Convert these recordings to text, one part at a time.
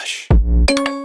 Relaxa.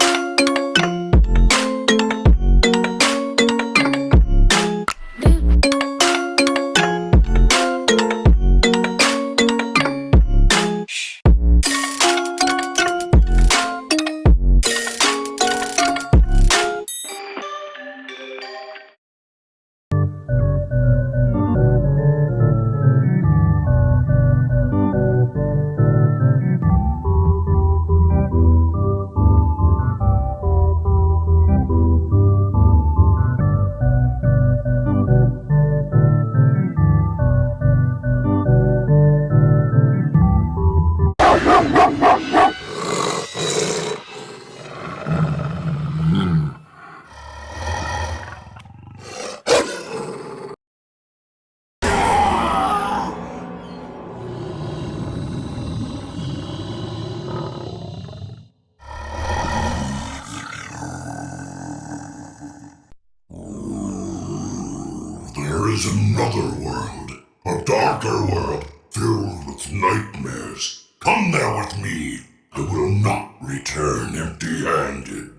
Is another world, a darker world filled with nightmares. Come there with me. I will not return empty handed.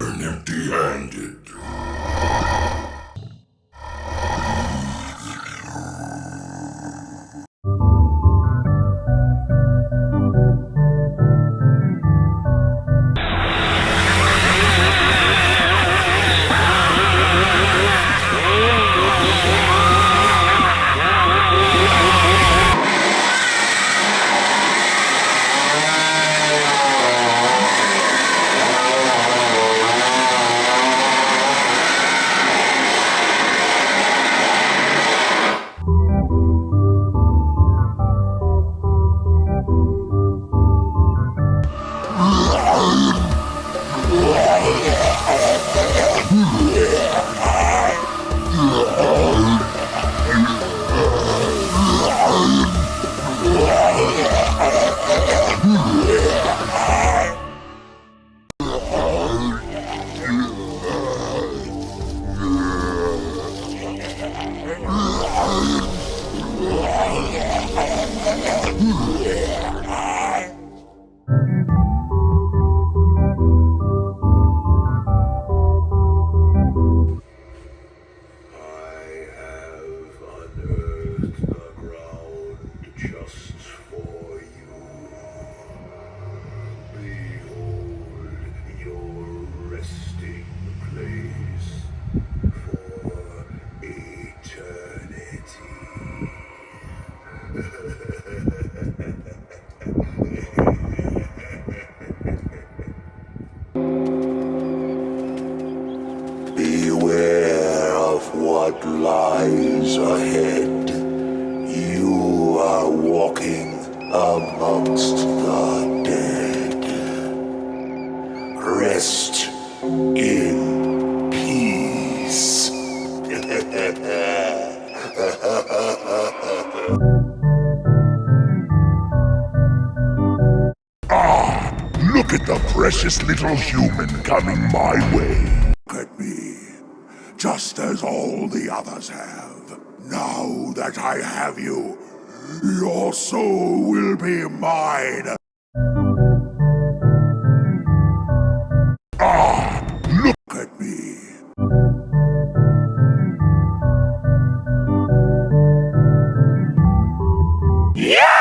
Return empty what lies ahead. You are walking amongst the dead. Rest in peace. Ah, look at the precious little human coming my way as all the others have. Now that I have you, your soul will be mine. Ah, look at me. Yeah!